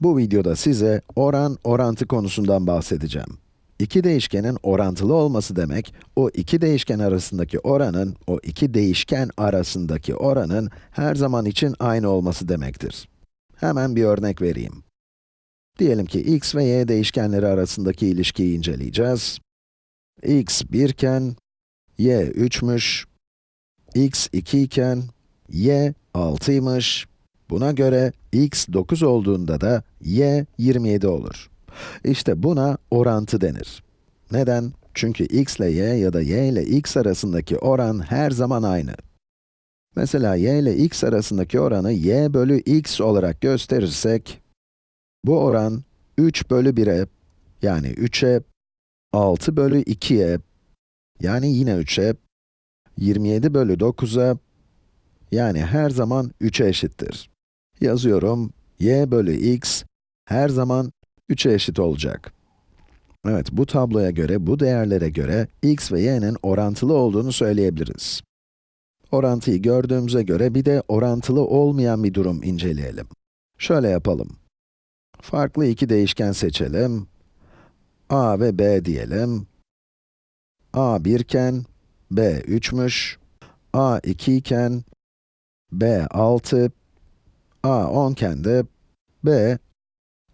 Bu videoda size oran, orantı konusundan bahsedeceğim. İki değişkenin orantılı olması demek, o iki değişken arasındaki oranın, o iki değişken arasındaki oranın her zaman için aynı olması demektir. Hemen bir örnek vereyim. Diyelim ki x ve y değişkenleri arasındaki ilişkiyi inceleyeceğiz. x 1 iken, y 3'müş, x 2 iken, y 6'ymış. Buna göre x 9 olduğunda da y 27 olur. İşte buna orantı denir. Neden? Çünkü x ile y ya da y ile x arasındaki oran her zaman aynı. Mesela y ile x arasındaki oranı y bölü x olarak gösterirsek, bu oran 3 bölü 1'e, yani 3'e, 6 bölü 2'ye, yani yine 3'e, 27 bölü 9'a, yani her zaman 3'e eşittir. Yazıyorum, y bölü x her zaman 3'e eşit olacak. Evet, bu tabloya göre, bu değerlere göre x ve y'nin orantılı olduğunu söyleyebiliriz. Orantıyı gördüğümüze göre bir de orantılı olmayan bir durum inceleyelim. Şöyle yapalım. Farklı iki değişken seçelim. a ve b diyelim. a 1 iken, b 3'müş. a 2 iken, b 6, a 10 iken b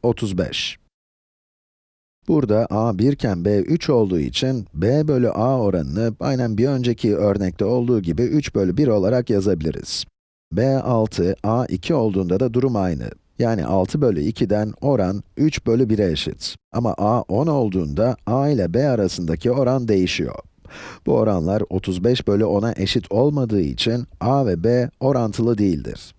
35. Burada a 1 iken b 3 olduğu için b bölü a oranını aynen bir önceki örnekte olduğu gibi 3 bölü 1 olarak yazabiliriz. b 6, a 2 olduğunda da durum aynı. Yani 6 bölü 2'den oran 3 bölü 1'e eşit. Ama a 10 olduğunda a ile b arasındaki oran değişiyor. Bu oranlar 35 bölü 10'a eşit olmadığı için a ve b orantılı değildir.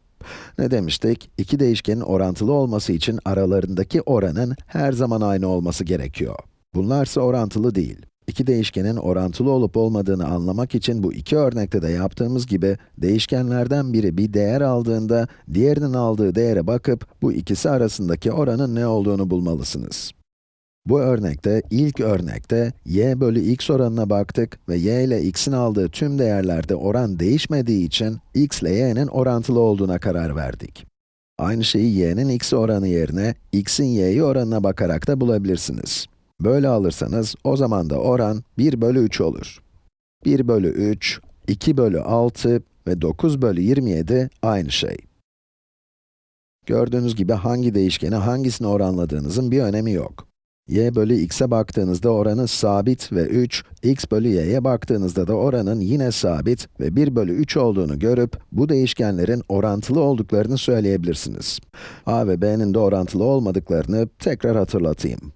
Ne demiştik? İki değişkenin orantılı olması için aralarındaki oranın her zaman aynı olması gerekiyor. Bunlarsa orantılı değil. İki değişkenin orantılı olup olmadığını anlamak için bu iki örnekte de yaptığımız gibi, değişkenlerden biri bir değer aldığında, diğerinin aldığı değere bakıp, bu ikisi arasındaki oranın ne olduğunu bulmalısınız. Bu örnekte, ilk örnekte, y bölü x oranına baktık ve y ile x'in aldığı tüm değerlerde oran değişmediği için, x ile y'nin orantılı olduğuna karar verdik. Aynı şeyi y'nin x oranı yerine, x'in y'yi oranına bakarak da bulabilirsiniz. Böyle alırsanız, o zaman da oran 1 bölü 3 olur. 1 bölü 3, 2 bölü 6 ve 9 bölü 27 aynı şey. Gördüğünüz gibi hangi değişkeni hangisine oranladığınızın bir önemi yok y bölü x'e baktığınızda oranı sabit ve 3, x bölü y'ye baktığınızda da oranın yine sabit ve 1 bölü 3 olduğunu görüp, bu değişkenlerin orantılı olduklarını söyleyebilirsiniz. a ve b'nin de orantılı olmadıklarını tekrar hatırlatayım.